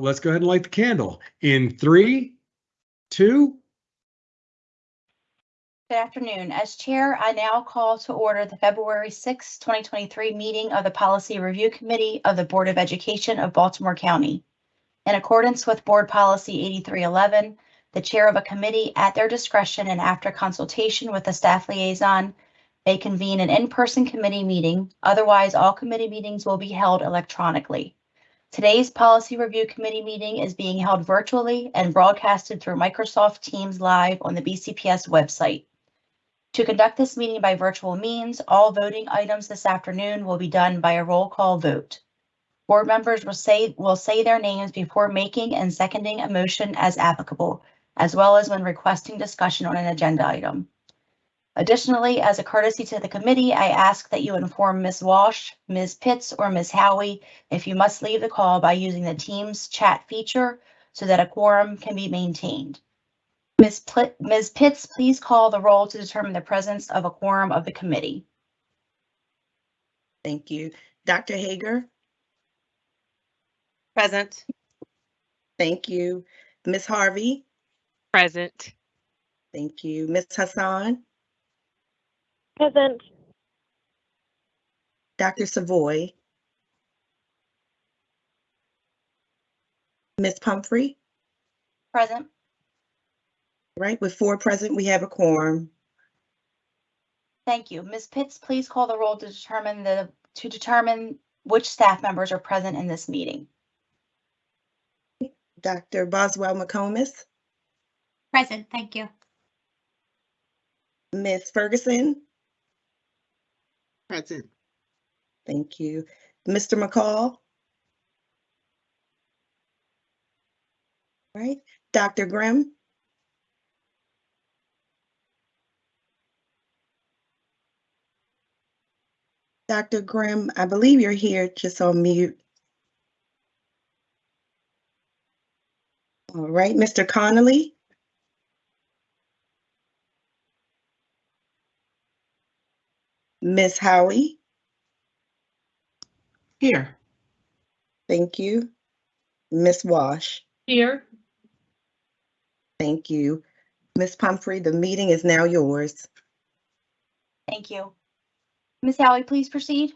let's go ahead and light the candle in three, two, Good afternoon. As Chair, I now call to order the February 6, 2023 meeting of the Policy Review Committee of the Board of Education of Baltimore County. In accordance with Board Policy 8311, the Chair of a committee at their discretion and after consultation with the staff liaison may convene an in-person committee meeting. Otherwise, all committee meetings will be held electronically. Today's Policy Review Committee meeting is being held virtually and broadcasted through Microsoft Teams Live on the BCPS website. To conduct this meeting by virtual means, all voting items this afternoon will be done by a roll call vote. Board members will say, will say their names before making and seconding a motion as applicable, as well as when requesting discussion on an agenda item. Additionally, as a courtesy to the committee, I ask that you inform Ms. Walsh, Ms. Pitts, or Ms. Howie if you must leave the call by using the Teams chat feature so that a quorum can be maintained. Ms. Pl- Ms. Pitts, please call the roll to determine the presence of a quorum of the committee. Thank you. Dr. Hager, Present. thank you. Ms. Harvey, Present. thank you. Ms. Hassan, Present. Dr. Savoy, Ms. Pumphrey, Present. right? With four present, we have a quorum. Thank you. Ms. Pitts, please call the roll to determine the, to determine which staff members are present in this meeting. Dr. Boswell McComas, Present, thank you. Ms. Ferguson, Present. thank you. Mr. McCall. Right, Dr. Grimm, Dr. Grimm, I believe you're here just on mute. All right, Mr. Connolly, Ms. Howie, Here. thank you. Ms. Walsh, Here. thank you. Ms. Pumphrey, the meeting is now yours. Thank you. Ms. Howie, please proceed.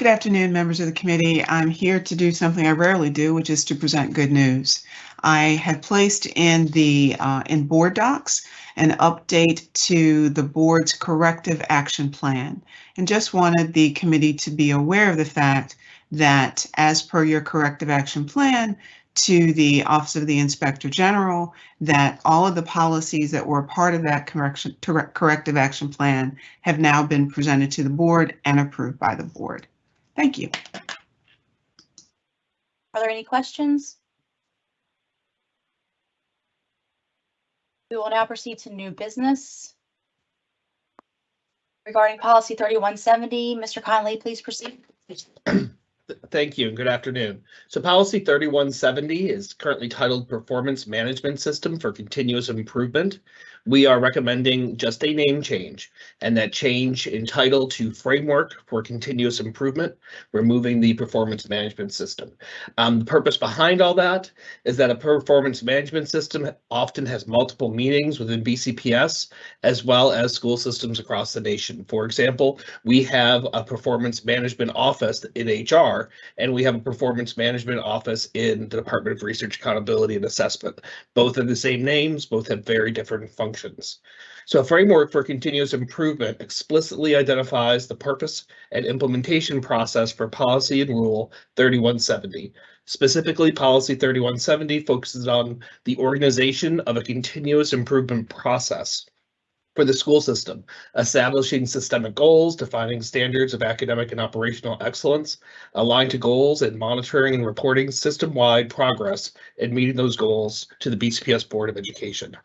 Good afternoon, members of the committee. I'm here to do something I rarely do, which is to present good news. I have placed in the, uh, in board docs, an update to the board's corrective action plan. And just wanted the committee to be aware of the fact that as per your corrective action plan to the Office of the Inspector General, that all of the policies that were part of that correction, corrective action plan have now been presented to the board and approved by the board. Thank you. Are there any questions? We will now proceed to new business. Regarding policy 3170, Mr. Conley, please proceed. Thank you and good afternoon. So policy 3170 is currently titled Performance Management System for Continuous Improvement. We are recommending just a name change and that change in title to Framework for Continuous Improvement, removing the Performance Management System. Um, the purpose behind all that is that a performance management system often has multiple meanings within BCPS as well as school systems across the nation. For example, we have a performance management office in HR and we have a performance management office in the Department of Research Accountability and Assessment. Both are the same names, both have very different functions. So a framework for continuous improvement explicitly identifies the purpose and implementation process for policy and rule 3170. Specifically, policy 3170 focuses on the organization of a continuous improvement process for the school system, establishing systemic goals, defining standards of academic and operational excellence, aligned to goals and monitoring and reporting system-wide progress in meeting those goals to the BCPS Board of Education.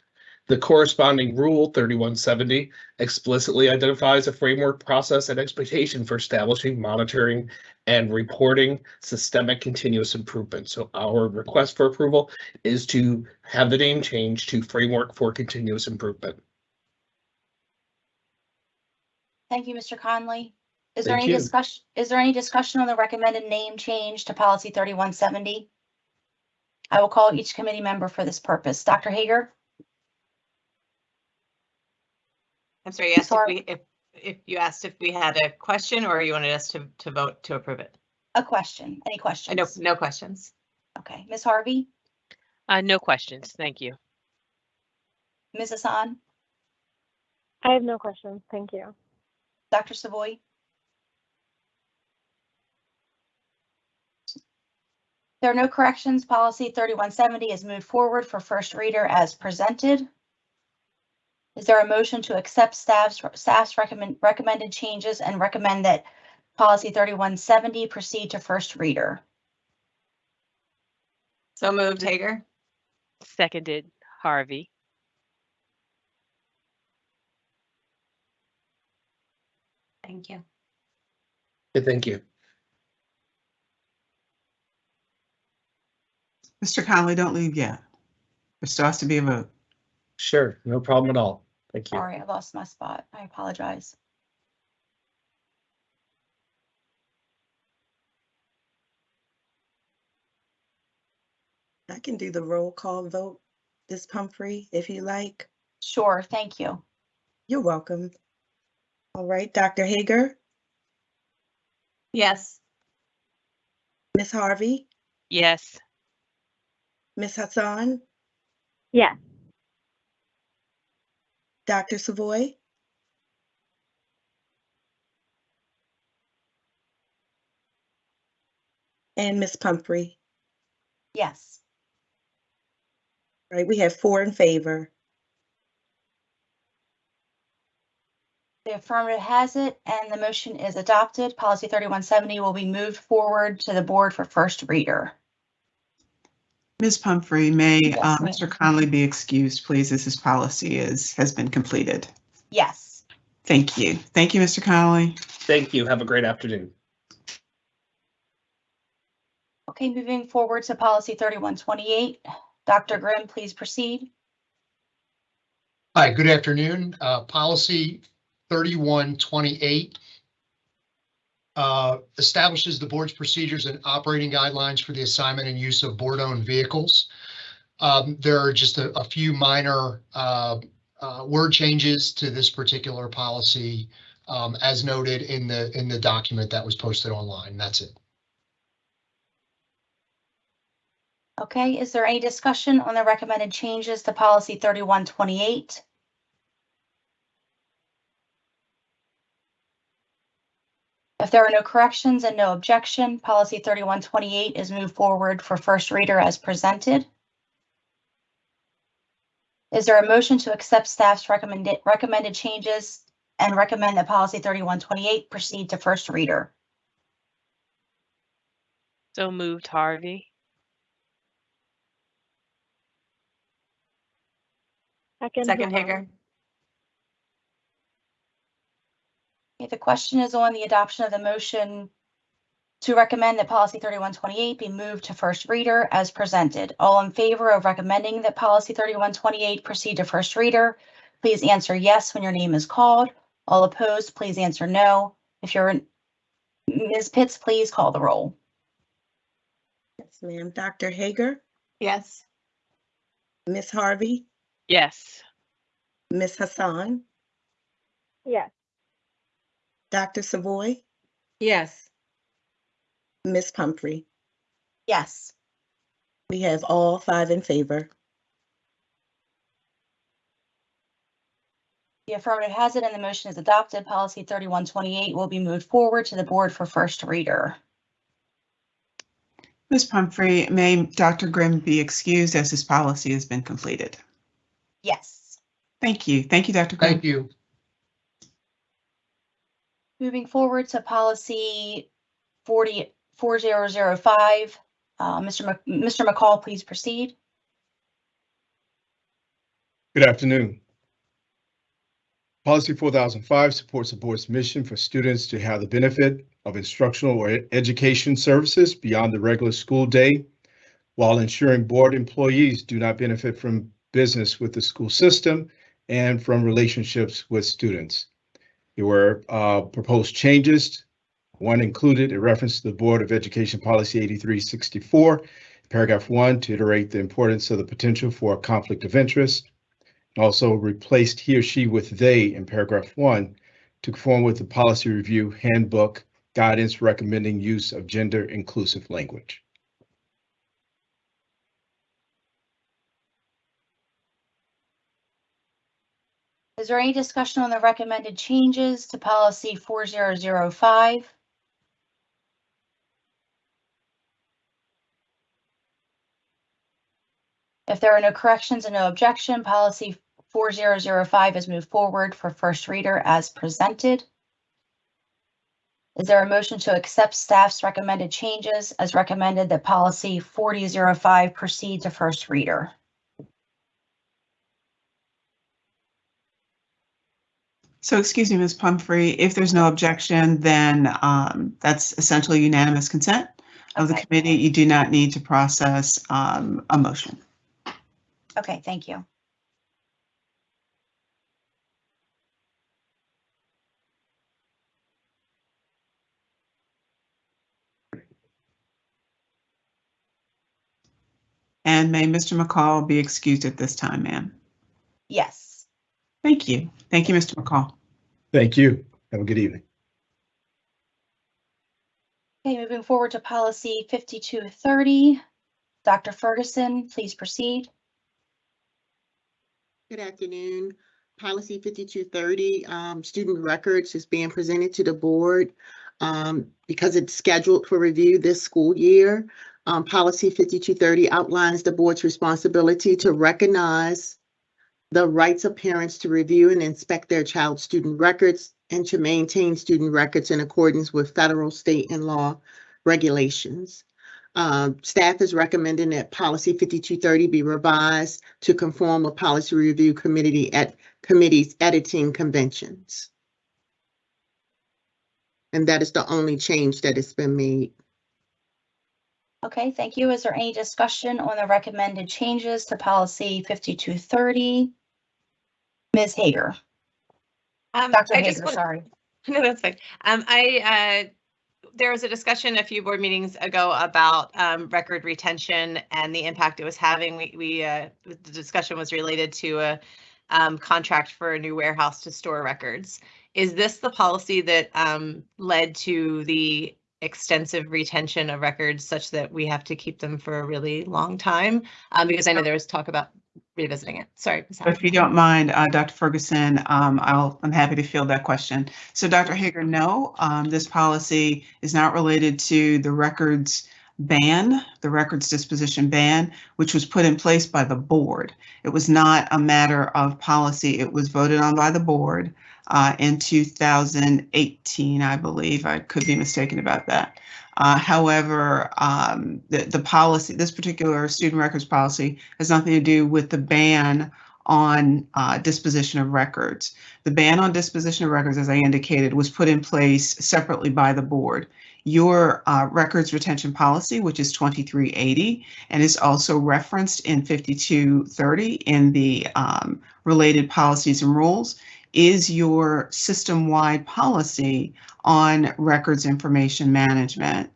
The corresponding Rule 3170 explicitly identifies a framework, process, and expectation for establishing, monitoring, and reporting systemic continuous improvement. So our request for approval is to have the name change to Framework for Continuous Improvement. Thank you, Mr. Conley. Is there Thank any you. discussion, is there any discussion on the recommended name change to policy thirty-one seventy? I will call each committee member for this purpose. Dr. Hager, I'm sorry, you asked if Sorry. we, if, if you asked if we had a question or you wanted us to, to vote to approve it? a question, any Uh, questions? No, no questions. Okay, Ms. Harvey, Uh, no questions. Thank you. Ms. Hassan, I have no questions. Thank you. Dr. Savoy? There are no corrections. Policy thirty-one seventy is moved forward for first reader as presented. Is there a motion to accept staff's, staff's recommend, recommended changes and recommend that policy thirty-one seventy proceed to first reader? So moved, Hager? Seconded, Harvey. Thank you. Okay, Thank you. Mr. Conley, don't leave yet. There still has to be a vote. Sure, no problem at all. Thank you. Sorry, I lost my spot. I apologize. I can do the roll call vote, Ms. Pumphrey, if you like. Sure, thank you. You're welcome. All right, Dr. Hager, Yes. Ms. Harvey, Yes. Ms. Hassan, Yes. Dr. Savoy, and Ms. Pumphrey. Yes. All right, we have four in favor. The affirmative has it and the motion is adopted. Policy thirty-one seventy will be moved forward to the board for first reader. Ms. Pumphrey, may Yes, uh. Mr. Conley be excused, please, as his policy is, has been completed. Yes. Thank you. Thank you, Mr. Conley. Thank you. Have a great afternoon. Okay, moving forward to policy thirty-one twenty-eight. Dr. Grimm, please proceed. Hi, good afternoon. Uh, Policy 3128 uh, establishes the board's procedures and operating guidelines for the assignment and use of board-owned vehicles. Um, there are just a, a few minor uh, uh, word changes to this particular policy um, as noted in the in the document that was posted online. That's it. Okay, is there any discussion on the recommended changes to policy 3128? If there are no corrections and no objection, policy thirty-one twenty-eight is moved forward for first reader as presented. Is there a motion to accept staff's recommended, recommended changes and recommend that policy thirty-one twenty-eight proceed to first reader? So moved, Harvey. Second. Second, Mahoney. Hager? Okay, the question is on the adoption of the motion to recommend that policy thirty-one twenty-eight be moved to first reader as presented. All in favor of recommending that policy thirty-one twenty-eight proceed to first reader, please answer yes when your name is called. All opposed, please answer no. If you're, Ms. Pitts, please call the roll. Yes, ma'am. Dr. Hager, Yes. Ms. Harvey, Yes. Ms. Hassan, Yes. Dr. Savoy, Yes. Ms. Pumphrey. Yes. We have all five in favor. The affirmative has it and the motion is adopted. Policy thirty-one twenty-eight will be moved forward to the board for first reader. Ms. Pumphrey, may Dr. Grimm be excused as his policy has been completed. Yes. Thank you. Thank you, Dr. Grimm. Thank you. Moving forward to policy forty, four zero zero five. Uh, Mr. Mr. McCall, please proceed. Good afternoon. Policy 4005 supports the board's mission for students to have the benefit of instructional or education services beyond the regular school day, while ensuring board employees do not benefit from business with the school system and from relationships with students. There were uh, proposed changes One included a reference to the Board of Education Policy 8364, paragraph one, to iterate the importance of the potential for a conflict of interest. And also replaced he or she with they in paragraph one to conform with the policy review handbook guidance recommending use of gender inclusive language. Is there any discussion on the recommended changes to policy four zero zero five? If there are no corrections and no objection, policy four zero zero five is moved forward for first reader as presented. Is there a motion to accept staff's recommended changes as recommended that policy forty zero five proceed to first reader? So excuse me, Ms. Pumphrey, if there's no objection, then um, that's essentially unanimous consent of the Okay. committee. You do not need to process um, a motion. Okay, thank you. And may Mr. McCall be excused at this time, ma'am? Yes. Thank you. Thank you, Mr. McCall. Thank you. Have a good evening. Okay, moving forward to policy fifty-two thirty. Dr. Ferguson, please proceed. Good afternoon. Policy 5230, um, student records is being presented to the board um, because it's scheduled for review this school year. Um, Policy 5230 outlines the board's responsibility to recognize the rights of parents to review and inspect their child's student records and to maintain student records in accordance with federal, state, and law regulations. Um, staff is recommending that policy 5230 be revised to conform with policy review committee at committee's editing conventions. And that is the only change that has been made. Okay, thank you. Is there any discussion on the recommended changes to policy fifty-two thirty? Ms. Hager, Um, Dr. I just Hager, sorry. No, that's fine. Um, I, uh, there was a discussion a few board meetings ago about, um, record retention and the impact it was having. We, we, uh, the discussion was related to a, um, contract for a new warehouse to store records. Is this the policy that, um, led to the extensive retention of records such that we have to keep them for a really long time? Um, because I know there was talk about revisiting it. Sorry. If you don't mind, uh, Dr. Ferguson, um, I'll, I'm happy to field that question. So Dr. Hager, no, um, this policy is not related to the records ban, the records disposition ban, which was put in place by the board. It was not a matter of policy. It was voted on by the board uh, in 2018, I believe. I could be mistaken about that. Uh, however, um, the, the policy, this particular student records policy has nothing to do with the ban on uh, disposition of records. The ban on disposition of records, as I indicated, was put in place separately by the board. Your uh, records retention policy, which is 2380, and is also referenced in 5230 in the um, related policies and rules, is your system-wide policy on records information management.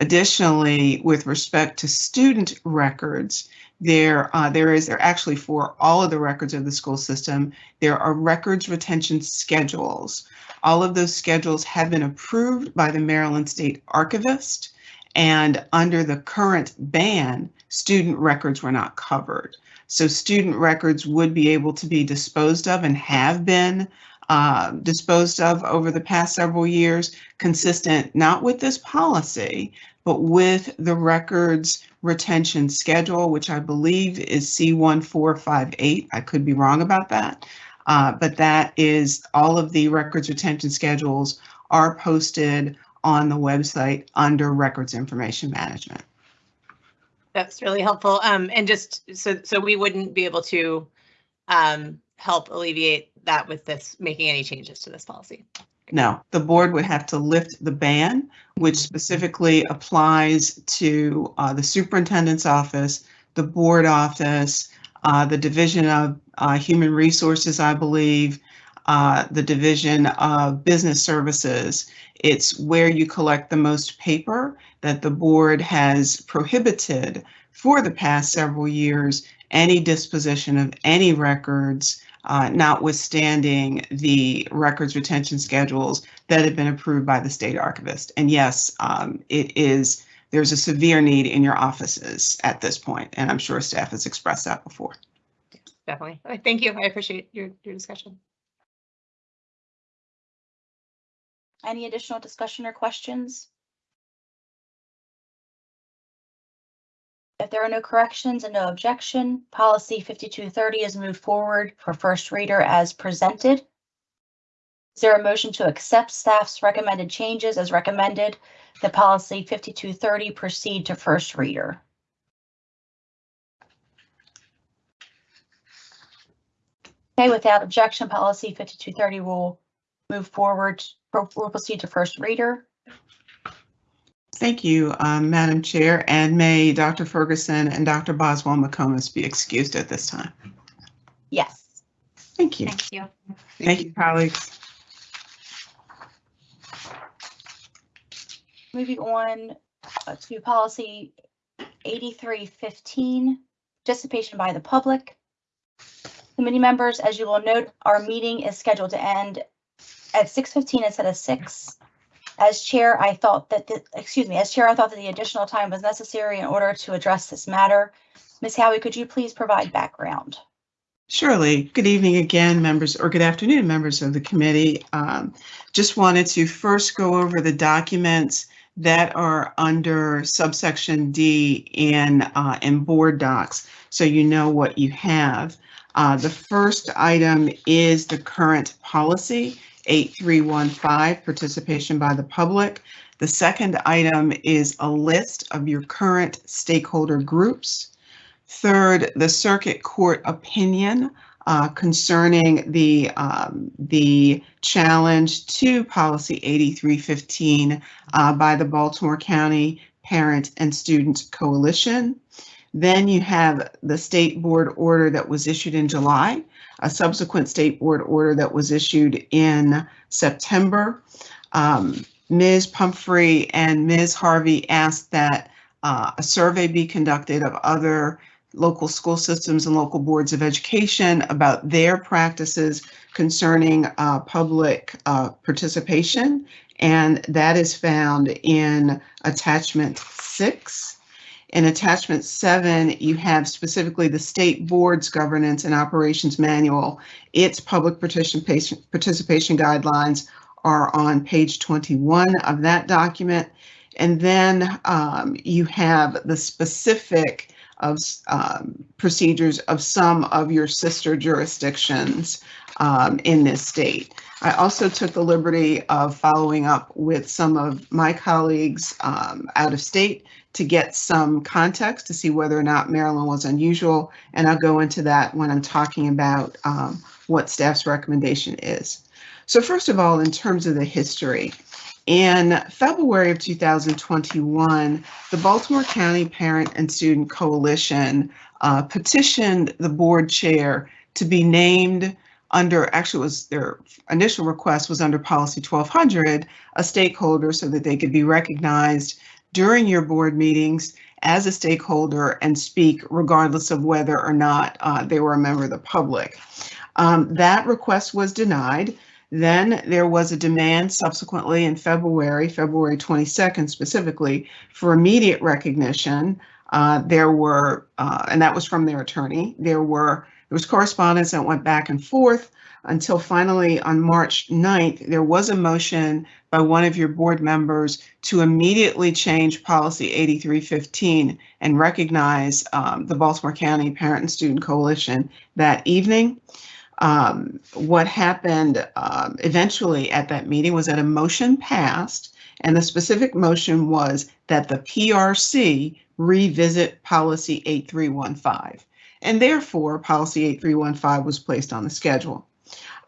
Additionally, with respect to student records, there, uh, there is, there actually for all of the records of the school system, there are records retention schedules. All of those schedules have been approved by the Maryland State Archivist. And under the current ban, student records were not covered. So student records would be able to be disposed of and have been uh, disposed of over the past several years, consistent not with this policy, but with the records retention schedule, which I believe is C1458. I could be wrong about that. Uh, but that is all of the records retention schedules are posted on the website under records information management. That's really helpful. Um, and just so, so we wouldn't be able to, um, help alleviate that with this, making any changes to this policy. No, the board would have to lift the ban, which specifically applies to uh, the superintendent's office, the board office, uh, the Division of uh, Human Resources, I believe, uh, the Division of Business Services. It's where you collect the most paper that the board has prohibited for the past several years any disposition of any records, uh, notwithstanding the records retention schedules that have been approved by the state archivist. And yes, um, it is, there's a severe need in your offices at this point, and I'm sure staff has expressed that before. Definitely. Thank you. I appreciate your, your discussion. Any additional discussion or questions? If there are no corrections and no objection, policy 5230 is moved forward for first reader as presented. Is there a motion to accept staff's recommended changes as recommended? The policy 5230 proceed to first reader. Okay, without objection, policy 5230 will move forward, We'll proceed to first reader. Thank you, um, Madam Chair, and may Dr. Ferguson and Dr. Boswell McComas be excused at this time. Yes. Thank you. Thank you. Thank you, colleagues. Moving on uh, to policy 8315, participation by the public. Committee members, as you will note, our meeting is scheduled to end at 6:15 instead of 6. As chair, I thought that, the excuse me, as chair, I thought that the additional time was necessary in order to address this matter. Ms. Howie, could you please provide background? Surely. Good evening again, members, or good afternoon, members of the committee. Um, Just wanted to first go over the documents that are under subsection D in, uh, in board docs, so you know what you have. Uh, The first item is the current policy, 8315, participation by the public. The second item is a list of your current stakeholder groups. Third, the circuit court opinion uh, concerning the, um, the challenge to policy 8315 uh, by the Baltimore County Parent and Student Coalition. Then you have the state board order that was issued in July, a subsequent state board order that was issued in September. Um, Ms. Pumphrey and Ms. Harvey asked that uh, a survey be conducted of other local school systems and local boards of education about their practices concerning uh, public uh, participation. And that is found in attachment six. In attachment seven, you have specifically the state board's governance and operations manual. Its public participation, participation guidelines are on page 21 of that document. And then um, you have the specific of um, procedures of some of your sister jurisdictions um, in this state. I also took the liberty of following up with some of my colleagues um, out of state to get some context to see whether or not Maryland was unusual. And I'll go into that when I'm talking about um, what staff's recommendation is. So first of all, in terms of the history, in February of 2021, the Baltimore County Parent and Student Coalition uh, petitioned the board chair to be named under, actually was their initial request was under policy 1200, a stakeholder so that they could be recognized during your board meetings as a stakeholder and speak regardless of whether or not uh, they were a member of the public. Um, that request was denied. Then there was a demand subsequently in February, February 22nd specifically, for immediate recognition. Uh, there were, uh, and that was from their attorney. There were there was correspondence that went back and forth until finally on March 9th, there was a motion by one of your board members to immediately change policy 8315 and recognize um, the Baltimore County Parent and Student Coalition that evening. Um, what happened um, eventually at that meeting was that a motion passed, and the specific motion was that the PRC revisit policy 8315. And therefore, policy 8315 was placed on the schedule.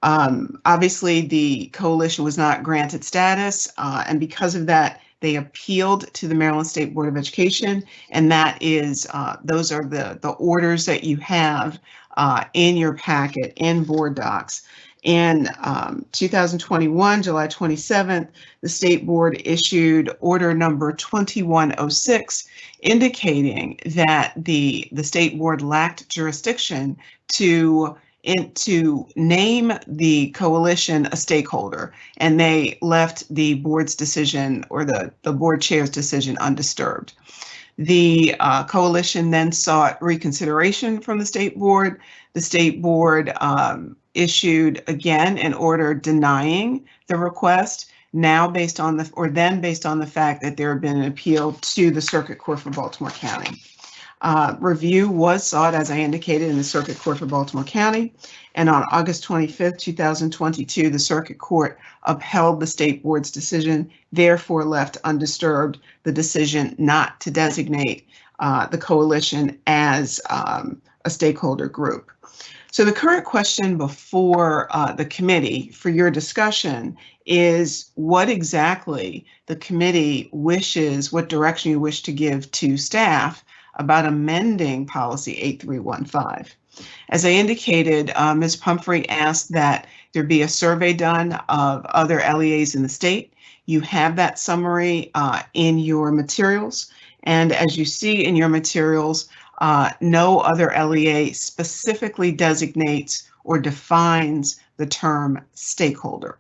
Um, obviously, the coalition was not granted status, uh, and because of that, they appealed to the Maryland State Board of Education, and that is uh, those are the the orders that you have uh, in your packet in board docs. In um, 2021, July 27th, the state board issued order number 2106 indicating that the, the state board lacked jurisdiction to in, to name the coalition a stakeholder, and they left the board's decision or the, the board chair's decision undisturbed. The uh, coalition then sought reconsideration from the state board. The state board um, issued again an order denying the request, now based on the, or then based on the fact that there had been an appeal to the Circuit Court for Baltimore County. Uh, review was sought, as I indicated, in the Circuit Court for Baltimore County. And on August 25th, 2022, the Circuit Court upheld the state board's decision, therefore left undisturbed the decision not to designate uh, the coalition as um, a stakeholder group. So the current question before uh, the committee for your discussion is what exactly the committee wishes, what direction you wish to give to staff about amending policy 8315. As I indicated, uh, Ms. Pumphrey asked that there be a survey done of other LEAs in the state. You have that summary uh, in your materials. And as you see in your materials, uh, no other LEA specifically designates or defines the term stakeholder.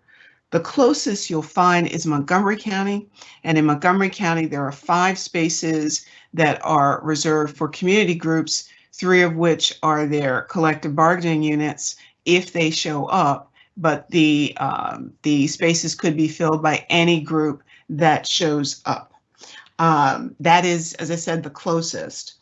The closest you'll find is Montgomery County. And in Montgomery County, there are five spaces that are reserved for community groups, three of which are their collective bargaining units if they show up. But the, um, the spaces could be filled by any group that shows up. Um, that is, as I said, the closest.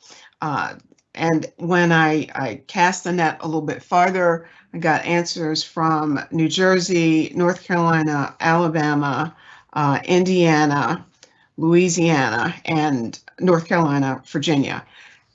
Uh, and when I, I cast the net a little bit farther, I got answers from New Jersey, North Carolina, Alabama, uh, Indiana, Louisiana, and North Carolina, Virginia.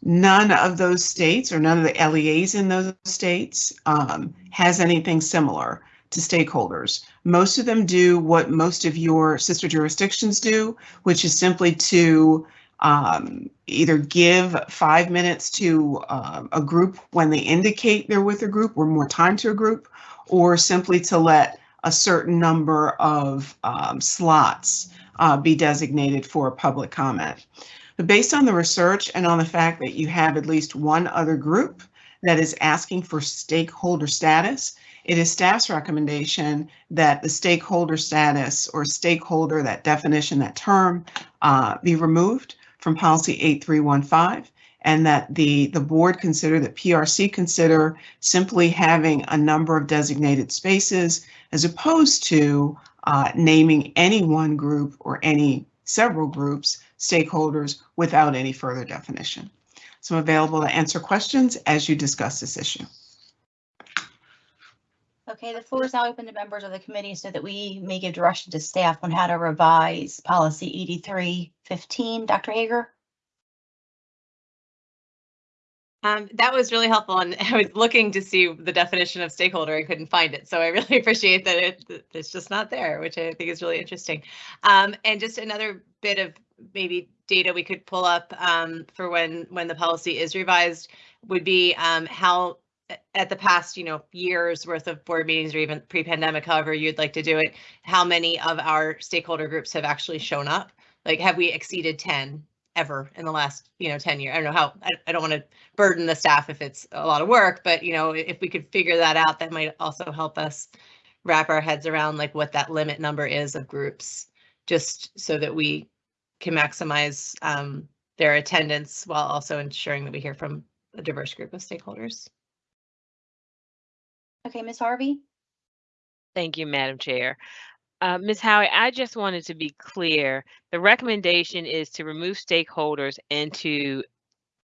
None of those states or none of the LEAs in those states um, has anything similar to stakeholders. Most of them do what most of your sister jurisdictions do, which is simply to um, either give five minutes to um, a group when they indicate they're with a group or more time to a group, or simply to let a certain number of um, slots uh, be designated for public comment. But based on the research and on the fact that you have at least one other group that is asking for stakeholder status, it is staff's recommendation that the stakeholder status or stakeholder, that definition, that term, uh, be removed from policy 8315 and that the, the board consider that PRC consider simply having a number of designated spaces as opposed to uh, naming any one group or any several groups, stakeholders, without any further definition. So I'm available to answer questions as you discuss this issue. Okay, the floor is now open to members of the committee so that we may give direction to staff on how to revise policy 8315. Dr. Hager? Um, that was really helpful and I was looking to see the definition of stakeholder. I couldn't find it. So I really appreciate that it, it's just not there, which I think is really interesting. Um, and just another bit of maybe data we could pull up um, for when when the policy is revised would be um, how at the past, you know, years worth of board meetings or even pre-pandemic, however you'd like to do it, how many of our stakeholder groups have actually shown up? Like, have we exceeded 10 ever in the last, you know, 10 years? I don't know how, I, I don't want to burden the staff if it's a lot of work, but you know, if we could figure that out, that might also help us wrap our heads around like what that limit number is of groups, just so that we can maximize um, their attendance while also ensuring that we hear from a diverse group of stakeholders. Okay, Ms. Harvey? Thank you, Madam Chair. Uh, Ms. Howie, I just wanted to be clear. The recommendation is to remove stakeholders and to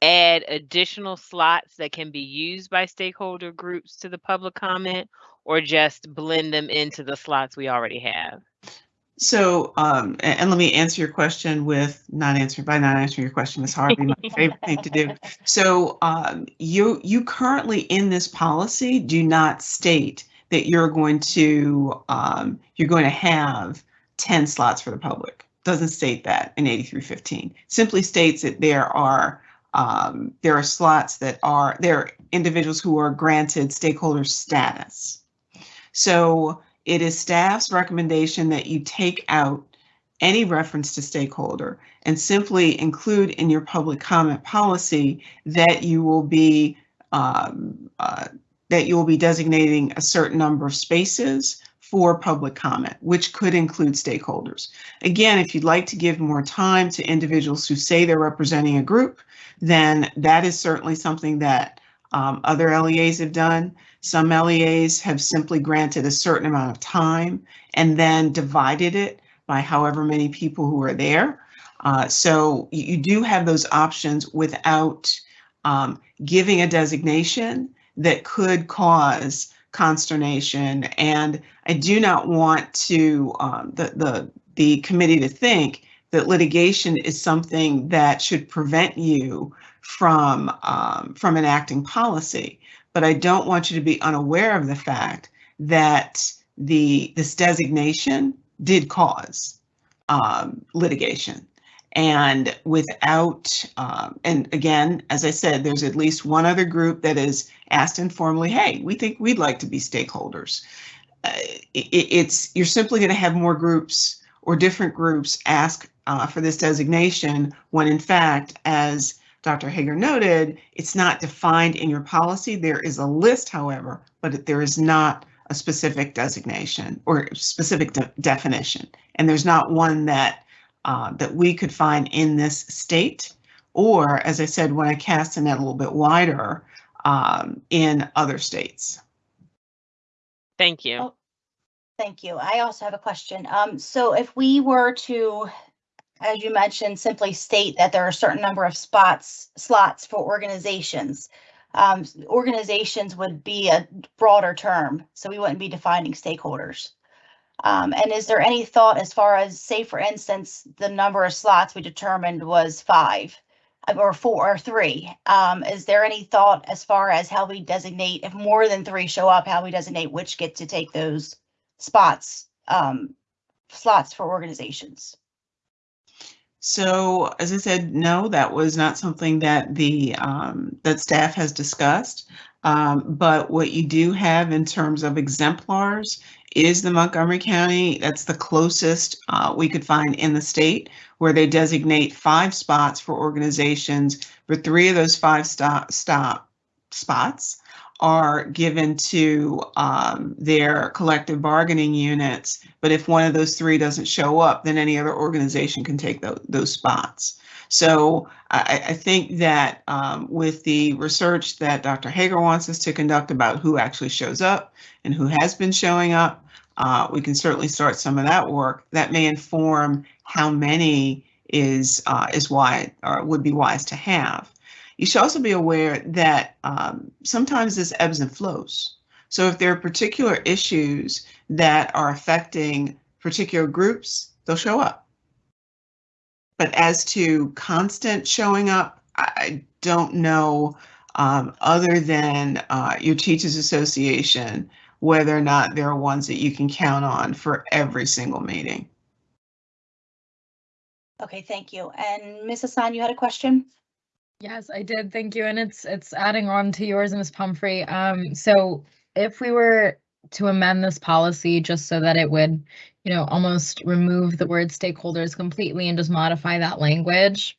add additional slots that can be used by stakeholder groups to the public comment or just blend them into the slots we already have? So, um, a- and, let me answer your question with not answering by not answering your question, Ms. Harvey, my favorite thing to do. So, um, you you currently in this policy do not state that you're going to um, you're going to have 10 slots for the public. Doesn't state that in 8315. Simply states that there are um, there are slots that are there are individuals who are granted stakeholder status. So it is staff's recommendation that you take out any reference to stakeholder and simply include in your public comment policy that you will be um, uh, that you will be designating a certain number of spaces for public comment, which could include stakeholders. Again, if you'd like to give more time to individuals who say they're representing a group, then that is certainly something that um, other LEAs have done. Some LEAs have simply granted a certain amount of time and then divided it by however many people who are there. Uh, so you, do have those options without um, giving a designation that could cause consternation. And I do not want to um, the the the committee to think that litigation is something that should prevent you from um, from enacting policy. But I don't want you to be unaware of the fact that the this designation did cause um, litigation. And without, um, and again, as I said, there's at least one other group that is asked informally, hey, we think we'd like to be stakeholders. Uh, it, it's, you're simply going to have more groups or different groups ask uh, for this designation when in fact, as Dr. Hager noted, it's not defined in your policy. There is a list, however, but there is not a specific designation or specific de definition. And there's not one that uh, that we could find in this state, or as I said, when I cast the net a little bit wider, um, in other states. Thank you. Oh, Thank you. I also have a question. Um, so if we were to, as you mentioned, simply state that there are a certain number of spots, slots for organizations, um, organizations would be a broader term, so we wouldn't be defining stakeholders. Um, and is there any thought as far as, say, for instance, the number of slots we determined was five uh, or four or three? Um, is there any thought as far as how we designate, if more than three show up, how we designate which get to take those spots, um, slots for organizations? So as I said, no, that was not something that the um, that staff has discussed. Um, but what you do have in terms of exemplars is the Montgomery County. That's the closest uh, we could find in the state where they designate five spots for organizations. For three of those five stop stop spots are given to um, their collective bargaining units. But if one of those three doesn't show up, then any other organization can take tho- those spots. So I, I think that um, with the research that Dr. Hager wants us to conduct about who actually shows up and who has been showing up, uh, we can certainly start some of that work. That may inform how many is uh, is why or would be wise to have. You should also be aware that um, sometimes this ebbs and flows. So if there are particular issues that are affecting particular groups, they'll show up. But as to constant showing up, I don't know, um, other than uh, your Teachers Association, whether or not there are ones that you can count on for every single meeting. Okay, thank you. And Ms. Hassan, you had a question? Yes, I did. Thank you. And it's it's adding on to yours, Ms. Pumphrey. Um, so if we were to amend this policy just so that it would, you know, almost remove the word stakeholders completely and just modify that language.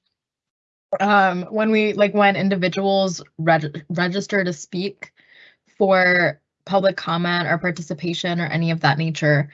Um, when we like when individuals reg- register to speak for public comment or participation or any of that nature,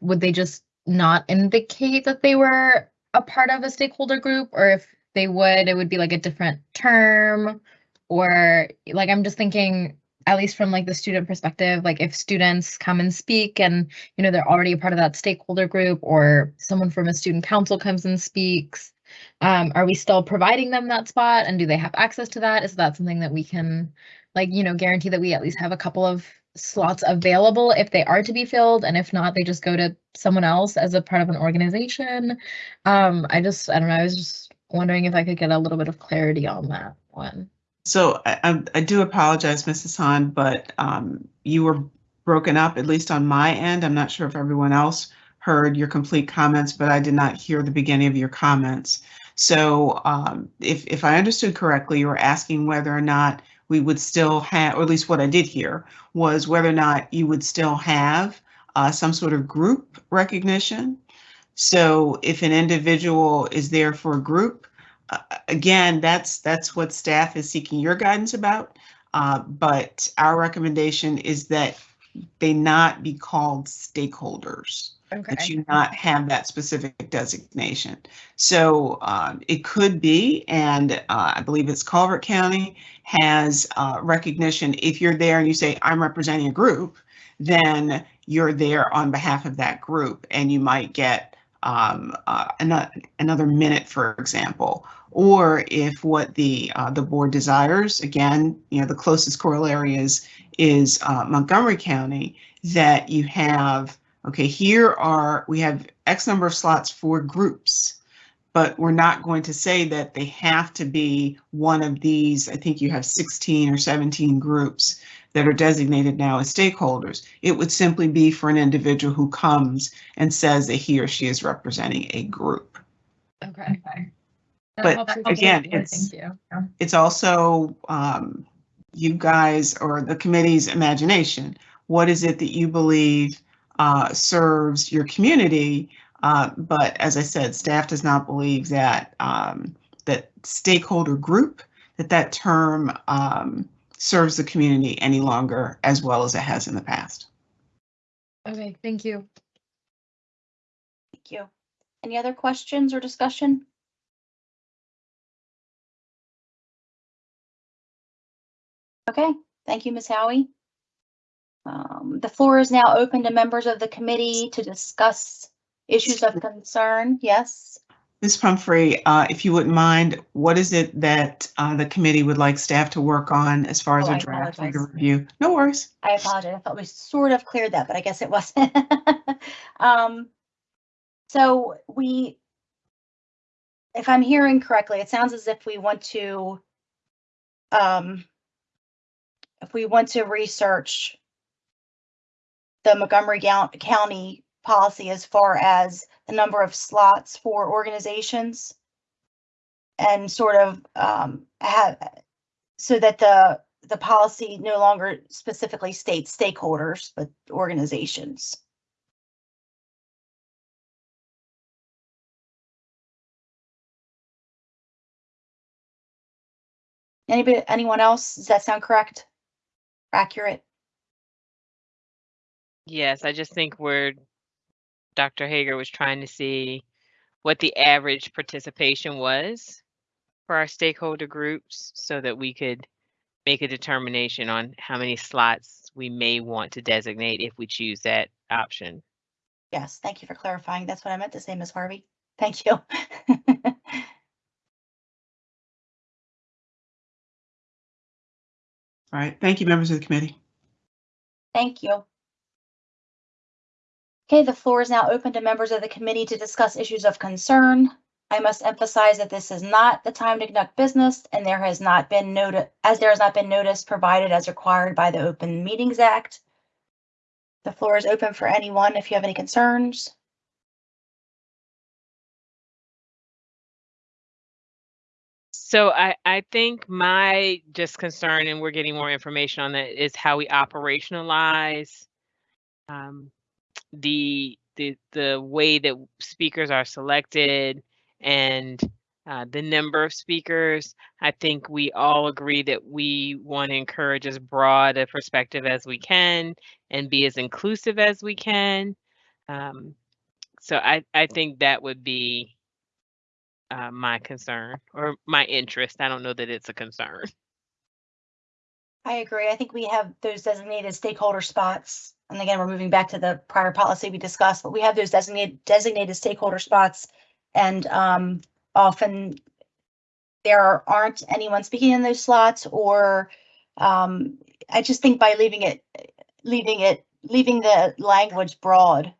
would they just not indicate that they were a part of a stakeholder group or if they would, it would be like a different term or like I'm just thinking at least from like the student perspective, like if students come and speak and you know they're already a part of that stakeholder group or someone from a student council comes and speaks, um, are we still providing them that spot and do they have access to that? Is that something that we can like, you know, guarantee that we at least have a couple of slots available if they are to be filled and if not, they just go to someone else as a part of an organization? Um, I just, I don't know, I was just wondering if I could get a little bit of clarity on that one. So I, I, do apologize, Mrs. Han, but um, you were broken up, at least on my end. I'm not sure if everyone else heard your complete comments, but I did not hear the beginning of your comments. So um, if, if I understood correctly, you were asking whether or not we would still have, or at least what I did hear, was whether or not you would still have uh, some sort of group recognition. So if an individual is there for a group, uh, again, that's that's what staff is seeking your guidance about. Uh, but our recommendation is that they not be called stakeholders Okay. that you not have that specific designation. So um, it could be, and uh, I believe it's Calvert County has uh, recognition. If you're there and you say, I'm representing a group, then you're there on behalf of that group and you might get um, uh, another, minute, for example. Or if what the uh, the board desires, again, you know, the closest corollary is is uh, Montgomery County, that you have okay, here are, we have X number of slots for groups, but we're not going to say that they have to be one of these. I think you have 16 or 17 groups that are designated now as stakeholders. It would simply be for an individual who comes and says that he or she is representing a group. Okay. That But again, it's- Thank you. It's also um, you guys or the committee's imagination. What is it that you believe uh, serves your community? Uh, but as I said, staff does not believe that um, that stakeholder group that that term um, serves the community any longer as well as it has in the past. Okay, thank you. Thank you. Any other questions or discussion? Okay, thank you, Ms. Howie. Um, the floor is now open to members of the committee to discuss issues of concern. Yes? Ms. Pumphrey, uh, if you wouldn't mind, what is it that uh, the committee would like staff to work on as far as Oh, a I draft your apologize. review? No worries. I apologize. I thought we sort of cleared that, but I guess it wasn't. Um, so we, if I'm hearing correctly, it sounds as if we want to, um, if we want to research the Montgomery Gou- County policy as far as the number of slots for organizations and sort of, um, have, so that the, the policy no longer specifically states stakeholders, but organizations. Anybody, anyone else? Does that sound correct? Accurate? Yes, I just think we're, Dr. Hager was trying to see what the average participation was for our stakeholder groups so that we could make a determination on how many slots we may want to designate if we choose that option. Yes, thank you for clarifying. That's what I meant to say, Ms. Harvey. Thank you. All right. Thank you, members of the committee. Thank you. Okay, the floor is now open to members of the committee to discuss issues of concern. I must emphasize that this is not the time to conduct business and there has not been notice, as there has not been notice provided as required by the Open Meetings Act. The floor is open for anyone if you have any concerns. So I, I think my just concern, and we're getting more information on that, is how we operationalize um, the the the way that speakers are selected and uh, the number of speakers. I think we all agree that we want to encourage as broad a perspective as we can and be as inclusive as we can. Um, so I, I think that would be uh, my concern or my interest. I don't know that it's a concern. I agree. I think we have those designated stakeholder spots. And again, we're moving back to the prior policy we discussed, but we have those designated designated stakeholder spots. And um, often there aren't anyone speaking in those slots or um, I just think by leaving it, leaving it, leaving the language broad,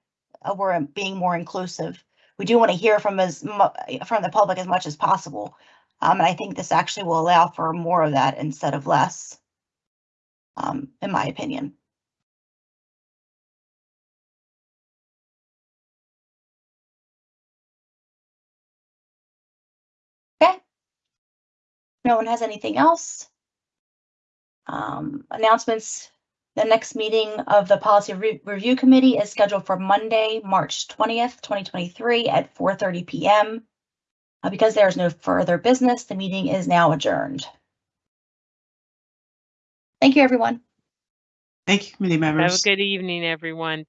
uh, we're being more inclusive. We do want to hear from as from the public as much as possible. Um, and I think this actually will allow for more of that instead of less um, in my opinion. Okay. No one has anything else. Um, announcements. The next meeting of the Policy Re Review Committee is scheduled for Monday, March 20th, 2023 at 4.30 p.m. Uh, because there is no further business, the meeting is now adjourned. Thank you, everyone. Thank you, committee members. Have a good evening, everyone.